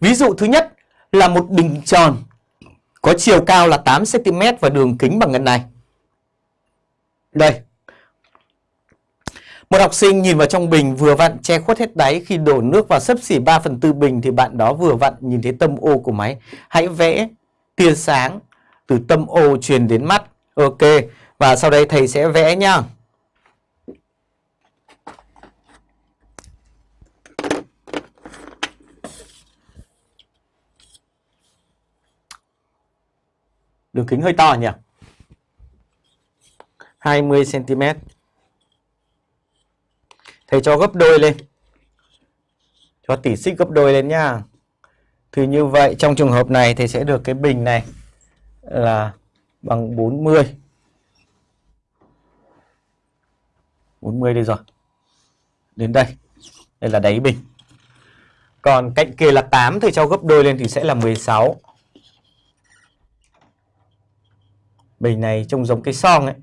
Ví dụ thứ nhất là một bình tròn có chiều cao là 8cm và đường kính bằng ngân này. Đây. Một học sinh nhìn vào trong bình vừa vặn che khuất hết đáy, khi đổ nước vào sấp xỉ 3 phần tư bình thì bạn đó vừa vặn nhìn thấy tâm ô của máy. Hãy vẽ tia sáng từ tâm ô truyền đến mắt. Ok. Và sau đây thầy sẽ vẽ nha. Đường kính hơi to nhỉ? 20 cm. Thầy cho gấp đôi lên. Cho tỉ xích gấp đôi lên nhá. Thì như vậy, trong trường hợp này thầy sẽ được cái bình này là bằng 40. 40 đây rồi. Đến đây. Đây là đáy bình. Còn cạnh kia là 8 thì cho gấp đôi lên thì sẽ là 16. Bình này trông giống cái son ấy.